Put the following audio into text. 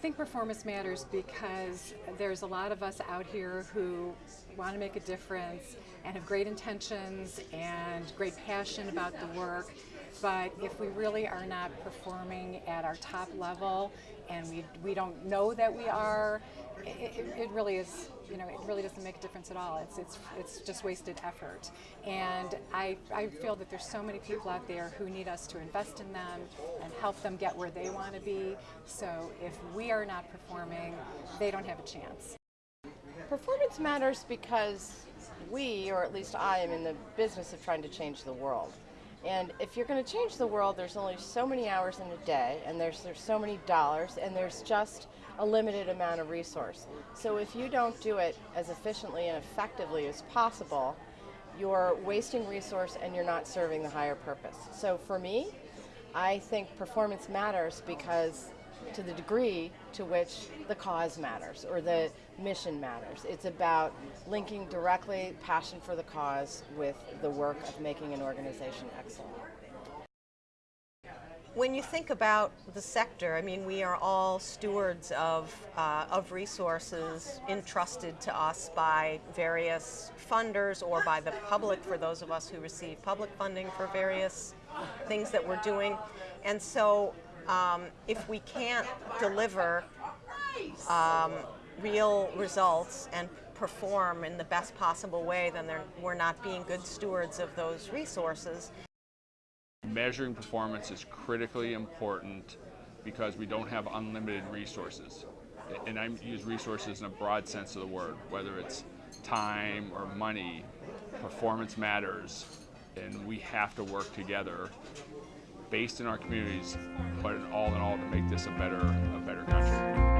think performance matters because there's a lot of us out here who want to make a difference and have great intentions and great passion about the work. But if we really are not performing at our top level and we, we don't know that we are, it, it, really is, you know, it really doesn't make a difference at all. It's, it's, it's just wasted effort. And I, I feel that there's so many people out there who need us to invest in them and help them get where they want to be. So if we are not performing, they don't have a chance. Performance matters because we, or at least I, am in the business of trying to change the world. And if you're going to change the world, there's only so many hours in a day, and there's there's so many dollars, and there's just a limited amount of resource. So if you don't do it as efficiently and effectively as possible, you're wasting resource and you're not serving the higher purpose. So for me, I think performance matters because to the degree to which the cause matters or the mission matters. It's about linking directly passion for the cause with the work of making an organization excellent. When you think about the sector, I mean, we are all stewards of, uh, of resources entrusted to us by various funders or by the public for those of us who receive public funding for various things that we're doing. And so um, if we can't deliver um, real results and perform in the best possible way, then we're not being good stewards of those resources. Measuring performance is critically important because we don't have unlimited resources. And I use resources in a broad sense of the word, whether it's time or money, performance matters, and we have to work together based in our communities, but all in all to make this a better, a better country.